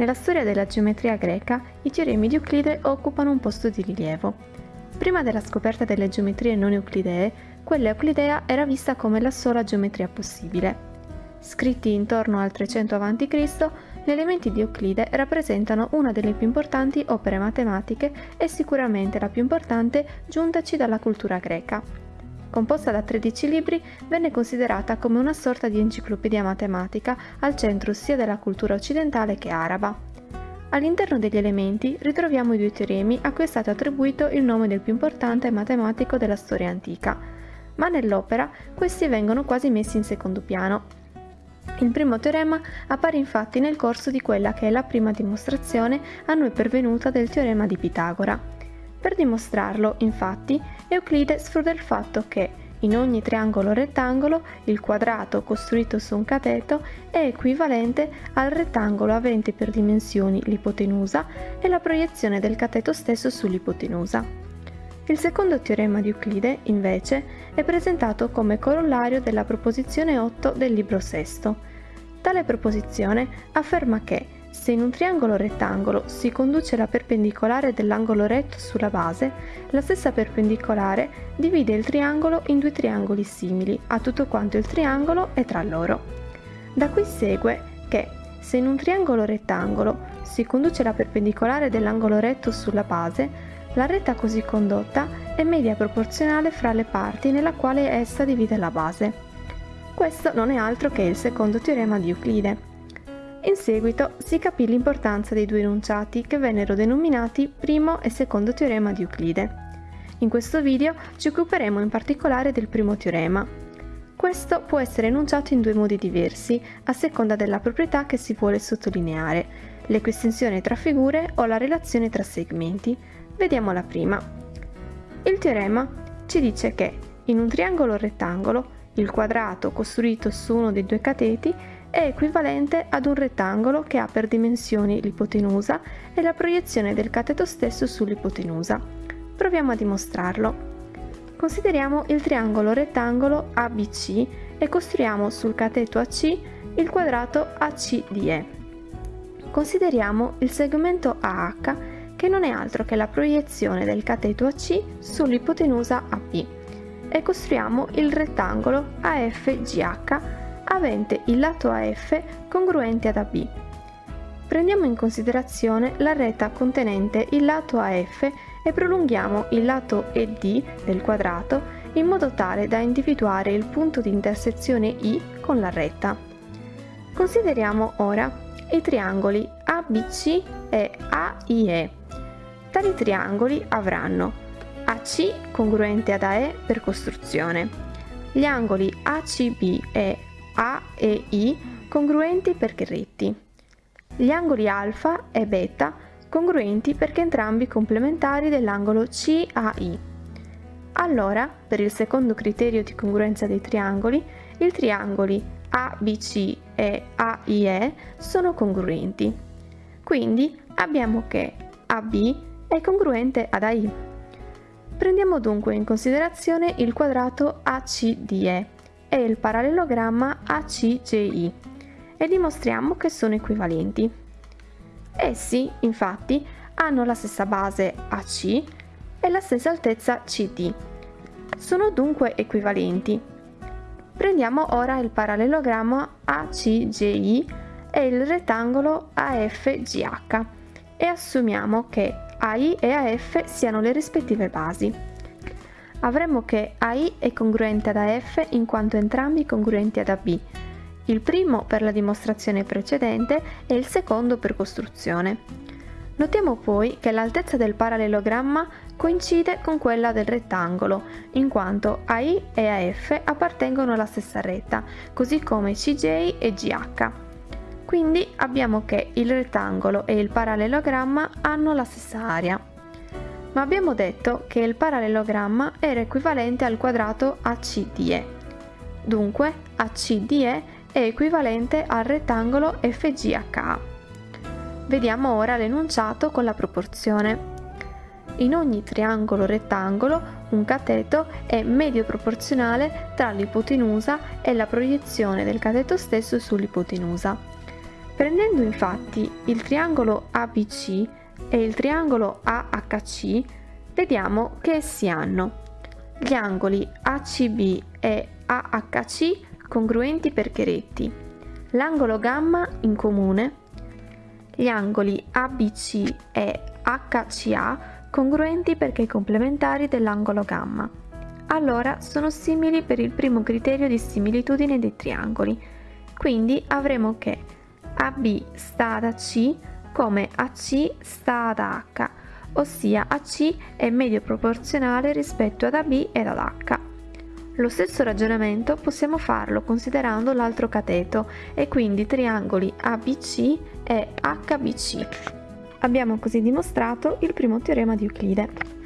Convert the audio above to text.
Nella storia della geometria greca, i teoremi di Euclide occupano un posto di rilievo. Prima della scoperta delle geometrie non euclidee, quella euclidea era vista come la sola geometria possibile. Scritti intorno al 300 a.C., gli elementi di Euclide rappresentano una delle più importanti opere matematiche e sicuramente la più importante giuntaci dalla cultura greca. Composta da 13 libri, venne considerata come una sorta di enciclopedia matematica al centro sia della cultura occidentale che araba. All'interno degli elementi ritroviamo i due teoremi a cui è stato attribuito il nome del più importante matematico della storia antica, ma nell'opera questi vengono quasi messi in secondo piano. Il primo teorema appare infatti nel corso di quella che è la prima dimostrazione a noi pervenuta del teorema di Pitagora. Per dimostrarlo, infatti, Euclide sfrutta il fatto che in ogni triangolo rettangolo il quadrato costruito su un cateto è equivalente al rettangolo avente per dimensioni l'ipotenusa e la proiezione del cateto stesso sull'ipotenusa. Il secondo teorema di Euclide, invece, è presentato come corollario della proposizione 8 del libro sesto. Tale proposizione afferma che se in un triangolo rettangolo si conduce la perpendicolare dell'angolo retto sulla base, la stessa perpendicolare divide il triangolo in due triangoli simili a tutto quanto il triangolo è tra loro. Da qui segue che se in un triangolo rettangolo si conduce la perpendicolare dell'angolo retto sulla base, la retta così condotta è media proporzionale fra le parti nella quale essa divide la base. Questo non è altro che il secondo teorema di Euclide. In seguito si capì l'importanza dei due enunciati che vennero denominati primo e secondo teorema di Euclide. In questo video ci occuperemo in particolare del primo teorema. Questo può essere enunciato in due modi diversi, a seconda della proprietà che si vuole sottolineare, l'equistensione tra figure o la relazione tra segmenti. Vediamo la prima. Il teorema ci dice che in un triangolo rettangolo il quadrato costruito su uno dei due cateti è equivalente ad un rettangolo che ha per dimensioni l'ipotenusa e la proiezione del cateto stesso sull'ipotenusa. Proviamo a dimostrarlo. Consideriamo il triangolo rettangolo ABC e costruiamo sul cateto AC il quadrato ACDE. Consideriamo il segmento AH che non è altro che la proiezione del cateto AC sull'ipotenusa AB e costruiamo il rettangolo AFGH avente il lato AF congruente ad AB. Prendiamo in considerazione la retta contenente il lato AF e prolunghiamo il lato ED del quadrato in modo tale da individuare il punto di intersezione I con la retta. Consideriamo ora i triangoli ABC e AIE. Tali triangoli avranno AC congruente ad AE per costruzione, gli angoli ACB e a e I congruenti perché retti. Gli angoli alfa e beta congruenti perché entrambi complementari dell'angolo CAI. Allora, per il secondo criterio di congruenza dei triangoli, i triangoli ABC e AIE sono congruenti. Quindi abbiamo che AB è congruente ad AI. Prendiamo dunque in considerazione il quadrato ACDE e il parallelogramma ACGI e dimostriamo che sono equivalenti. Essi, infatti, hanno la stessa base AC e la stessa altezza CD. Sono dunque equivalenti. Prendiamo ora il parallelogramma ACGI e il rettangolo AFGH e assumiamo che AI e AF siano le rispettive basi avremo che AI è congruente ad AF in quanto entrambi congruenti ad AB, il primo per la dimostrazione precedente e il secondo per costruzione. Notiamo poi che l'altezza del parallelogramma coincide con quella del rettangolo, in quanto AI e AF appartengono alla stessa retta, così come CJ e GH. Quindi abbiamo che il rettangolo e il parallelogramma hanno la stessa area ma abbiamo detto che il parallelogramma era equivalente al quadrato ACDE. Dunque ACDE è equivalente al rettangolo FGHA. Vediamo ora l'enunciato con la proporzione. In ogni triangolo rettangolo un cateto è medio proporzionale tra l'ipotenusa e la proiezione del cateto stesso sull'ipotenusa. Prendendo infatti il triangolo ABC e il triangolo AHC, vediamo che essi hanno. Gli angoli ACB e AHC congruenti perché retti, l'angolo gamma in comune, gli angoli ABC e HCA congruenti perché complementari dell'angolo gamma. Allora sono simili per il primo criterio di similitudine dei triangoli, quindi avremo che AB sta ad AC come AC sta ad H, ossia AC è medio proporzionale rispetto ad AB ed ad H. Lo stesso ragionamento possiamo farlo considerando l'altro cateto e quindi triangoli ABC e HBC. Abbiamo così dimostrato il primo teorema di Euclide.